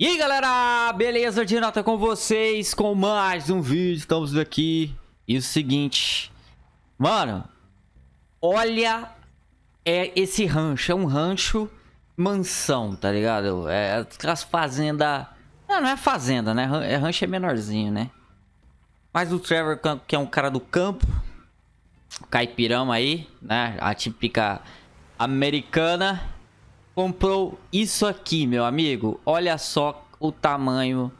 E aí galera, beleza? De nota com vocês com mais um vídeo, estamos aqui E o seguinte, mano, olha é esse rancho, é um rancho mansão, tá ligado? É aquelas fazendas, não, não é fazenda, né? É rancho é menorzinho, né? Mas o Trevor, que é um cara do campo, caipirão aí, né? A típica americana comprou isso aqui, meu amigo. Olha só o tamanho.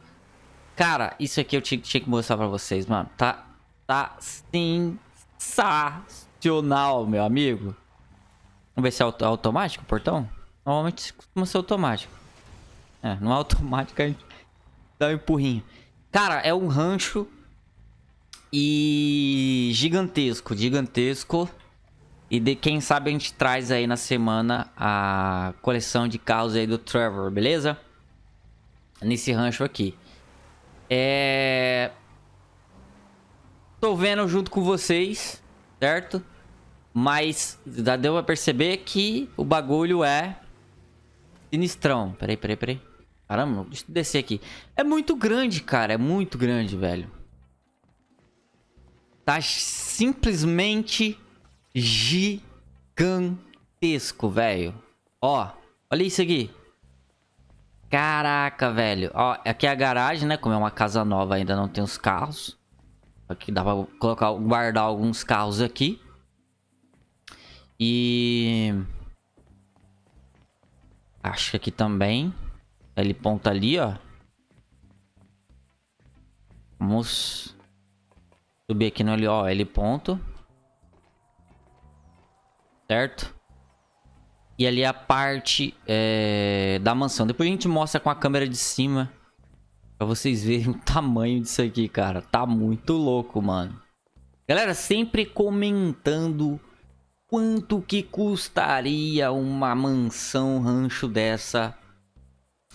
Cara, isso aqui eu tinha, tinha que mostrar pra vocês, mano. Tá, tá sensacional, meu amigo. Vamos ver se é automático o portão. Normalmente costuma ser automático. É, não é automático, a gente dá um empurrinho. Cara, é um rancho e gigantesco, gigantesco. E de quem sabe a gente traz aí na semana a coleção de carros aí do Trevor, beleza? Nesse rancho aqui. É... Tô vendo junto com vocês, certo? Mas já deu pra perceber que o bagulho é sinistrão. Peraí, peraí, peraí. Caramba, deixa eu descer aqui. É muito grande, cara. É muito grande, velho. Tá simplesmente gigantesco, velho. Ó, olha isso aqui. Caraca, velho. Ó, aqui é a garagem, né? Como é uma casa nova, ainda não tem os carros. Aqui dá pra colocar, guardar alguns carros aqui. E... Acho que aqui também. Ele ponta ali, ó. Vamos subir aqui no ali, ó. Ele ponto certo? E ali a parte é, da mansão. Depois a gente mostra com a câmera de cima. Pra vocês verem o tamanho disso aqui, cara. Tá muito louco, mano. Galera, sempre comentando quanto que custaria uma mansão rancho dessa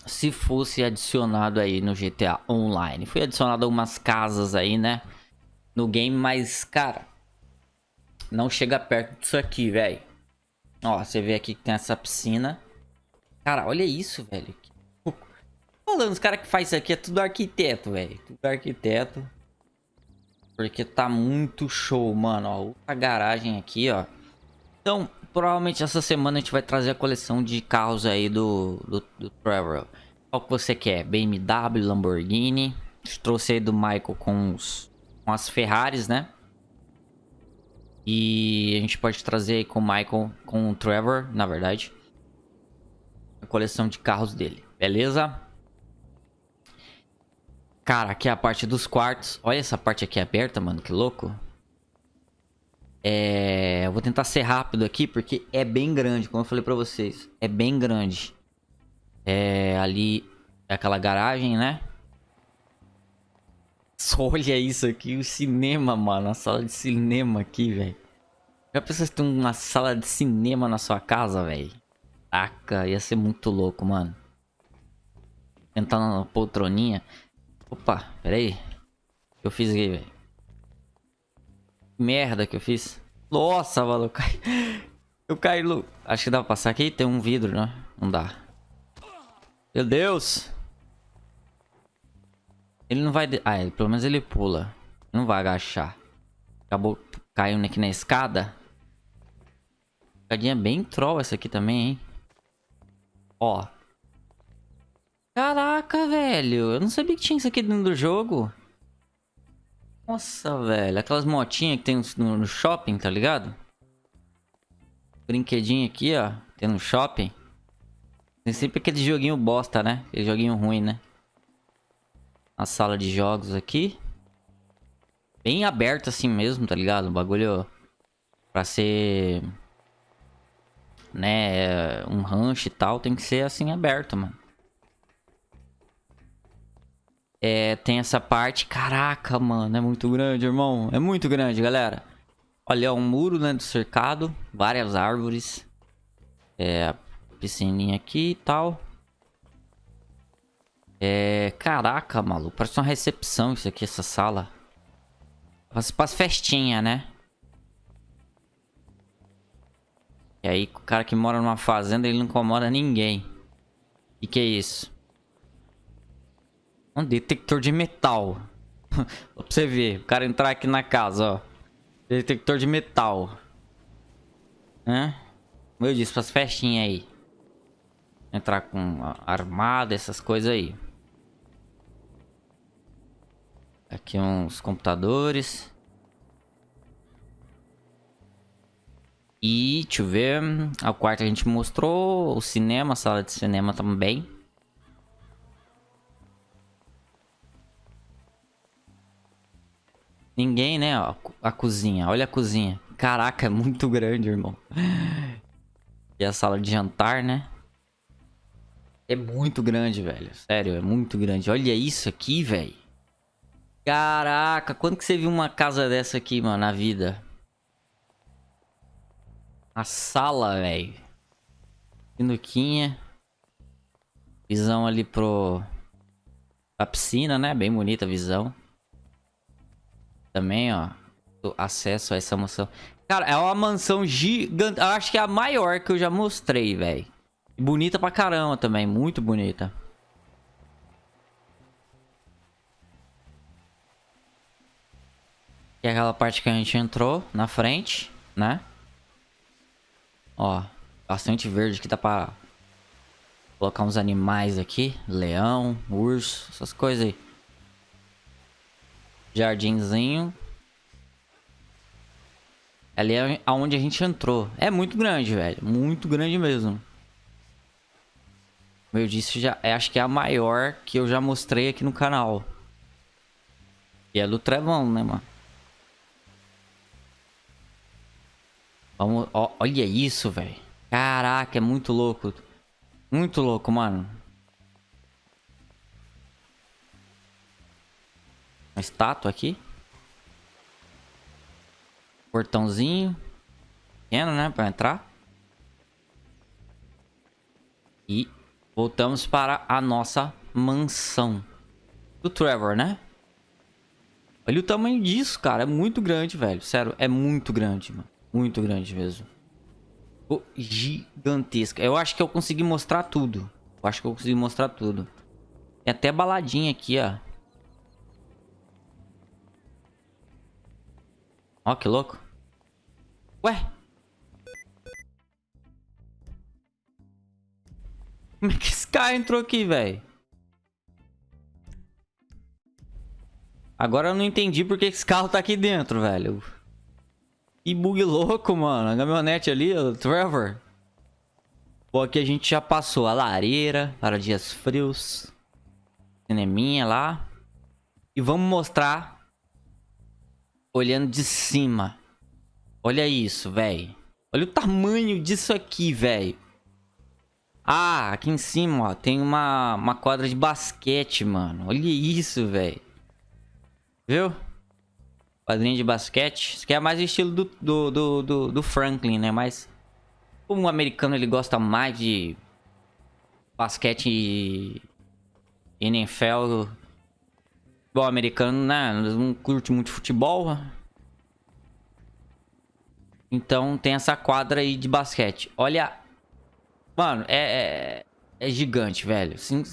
se fosse adicionado aí no GTA Online. Foi adicionado algumas casas aí, né? No game, mas, cara, não chega perto disso aqui, velho. Ó, você vê aqui que tem essa piscina. Cara, olha isso, velho. Falando, os caras que faz isso aqui é tudo arquiteto, velho. Tudo arquiteto. Porque tá muito show, mano. Ó, outra garagem aqui, ó. Então, provavelmente essa semana a gente vai trazer a coleção de carros aí do, do, do Trevor. Qual que você quer? BMW, Lamborghini. Trouxe aí do Michael com, os, com as Ferraris, né? E a gente pode trazer aí com o Michael, com o Trevor, na verdade. A coleção de carros dele, beleza? Cara, aqui é a parte dos quartos. Olha essa parte aqui aberta, mano, que louco. É... Eu vou tentar ser rápido aqui, porque é bem grande, como eu falei pra vocês. É bem grande. É... Ali é aquela garagem, né? Olha isso aqui, o cinema, mano. A sala de cinema aqui, velho. Já pensou se tem uma sala de cinema na sua casa, velho? Taca, ia ser muito louco, mano. Tentar na poltroninha. Opa, pera aí. O que eu fiz aqui, velho? Merda que eu fiz. Nossa, mano, eu caí. Eu caí, Lu. Acho que dá pra passar aqui. Tem um vidro, né? Não dá. Meu Deus. Ele não vai... Ah, ele, pelo menos ele pula. Não vai agachar. Acabou caindo aqui na escada. Escadinha bem troll essa aqui também, hein? Ó. Caraca, velho. Eu não sabia que tinha isso aqui dentro do jogo. Nossa, velho. Aquelas motinhas que tem no, shopping, tá ligado? Brinquedinho aqui, ó. Tem no shopping. Tem sempre aquele joguinho bosta, né? Aquele joguinho ruim, né? A sala de jogos aqui. Bem aberto assim mesmo, tá ligado? O bagulho pra ser... Né, um rancho e tal, tem que ser assim aberto, mano. É, tem essa parte... Caraca, mano, é muito grande, irmão. É muito grande, galera. Olha, um muro, né, do cercado. Várias árvores. É, piscininha aqui e tal. É... Caraca, maluco. Parece uma recepção isso aqui, essa sala. Para as festinhas, né? E aí, o cara que mora numa fazenda, ele não incomoda ninguém. E que é isso? Um detector de metal. pra você ver. O cara entrar aqui na casa, ó. Detector de metal. Hã? Como eu disse, pras festinhas aí. Entrar com armada, essas coisas aí. Aqui uns computadores. E, deixa eu ver. O quarto a gente mostrou. O cinema, a sala de cinema também. Ninguém, né? Ó, a cozinha. Olha a cozinha. Caraca, é muito grande, irmão. E a sala de jantar, né? É muito grande, velho. Sério, é muito grande. Olha isso aqui, velho. Caraca, quando que você viu uma casa dessa aqui, mano, na vida? A sala, velho. Sinuquinha. Visão ali pro... A piscina, né? Bem bonita a visão. Também, ó. Acesso a essa mansão. Cara, é uma mansão gigante. Eu acho que é a maior que eu já mostrei, velho. Bonita pra caramba também. Muito bonita. Que é aquela parte que a gente entrou na frente, né? Ó, bastante verde que dá pra colocar uns animais aqui. Leão, urso, essas coisas aí. Jardinzinho. Ali é aonde a gente entrou. É muito grande, velho. Muito grande mesmo. Como eu disse, já, é, acho que é a maior que eu já mostrei aqui no canal. E é do Trevão, né, mano? Vamos, ó, olha isso, velho. Caraca, é muito louco. Muito louco, mano. Uma estátua aqui. Portãozinho. Pequeno, né? Pra entrar. E voltamos para a nossa mansão. Do Trevor, né? Olha o tamanho disso, cara. É muito grande, velho. Sério, é muito grande, mano. Muito grande mesmo. Oh, gigantesca. Eu acho que eu consegui mostrar tudo. Eu acho que eu consegui mostrar tudo. Tem até baladinha aqui, ó. Ó, que louco. Ué? Como é que esse cara entrou aqui, velho? Agora eu não entendi porque esse carro tá aqui dentro, velho. Que bug louco, mano. A caminhonete ali, o Trevor. Pô, aqui a gente já passou a lareira para dias frios. Cineminha lá. E vamos mostrar olhando de cima. Olha isso, velho. Olha o tamanho disso aqui, velho. Ah, aqui em cima, ó, tem uma, uma quadra de basquete, mano. Olha isso, velho. Viu? Quadrinho de basquete. Isso aqui é mais o estilo do, do, do, do, do Franklin, né? Mas como o americano ele gosta mais de basquete e NFL. Bom, americano, né? Não curte muito futebol. Então tem essa quadra aí de basquete. Olha. Mano, é, é, é gigante, velho. Sim,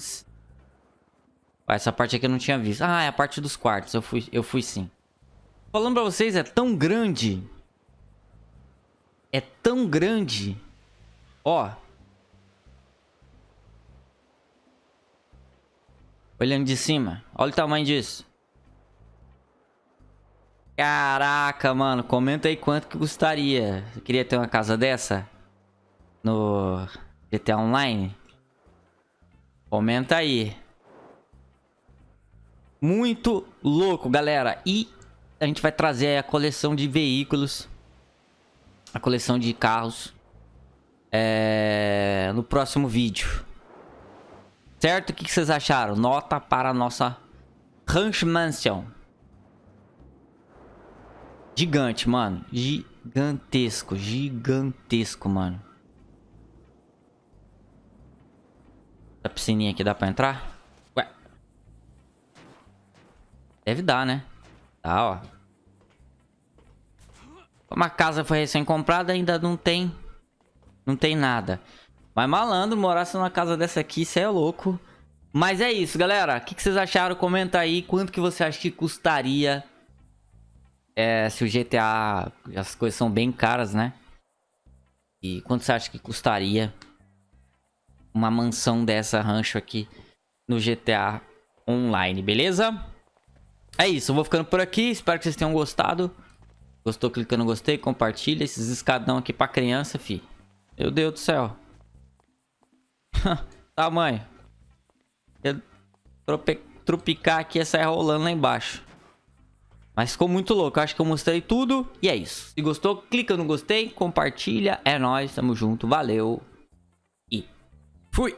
essa parte aqui eu não tinha visto. Ah, é a parte dos quartos. Eu fui, eu fui sim. Falando pra vocês, é tão grande. É tão grande. Ó. Olhando de cima. Olha o tamanho disso. Caraca, mano. Comenta aí quanto que custaria. Você queria ter uma casa dessa? No GTA Online? Comenta aí. Muito louco, galera. E a gente vai trazer a coleção de veículos, a coleção de carros é, no próximo vídeo. Certo? O que vocês acharam? Nota para a nossa Ranch Mansion. Gigante, mano. Gigantesco, gigantesco, mano. A piscininha aqui dá pra entrar? Ué. Deve dar, né? Tá, ó. Como a casa foi recém-comprada, ainda não tem... Não tem nada. Mas malandro, morasse numa casa dessa aqui, isso é louco. Mas é isso, galera. O que, que vocês acharam? Comenta aí quanto que você acha que custaria é, se o GTA... As coisas são bem caras, né? E quanto você acha que custaria uma mansão dessa rancho aqui no GTA Online, beleza? É isso, eu vou ficando por aqui. Espero que vocês tenham gostado. Gostou, clica no gostei, compartilha. Esses escadão aqui pra criança, fi. Meu Deus do céu. Tamanho. Eu trope... Tropicar aqui e sair rolando lá embaixo. Mas ficou muito louco. Eu acho que eu mostrei tudo. E é isso. Se gostou, clica no gostei, compartilha. É nóis, tamo junto. Valeu. E fui.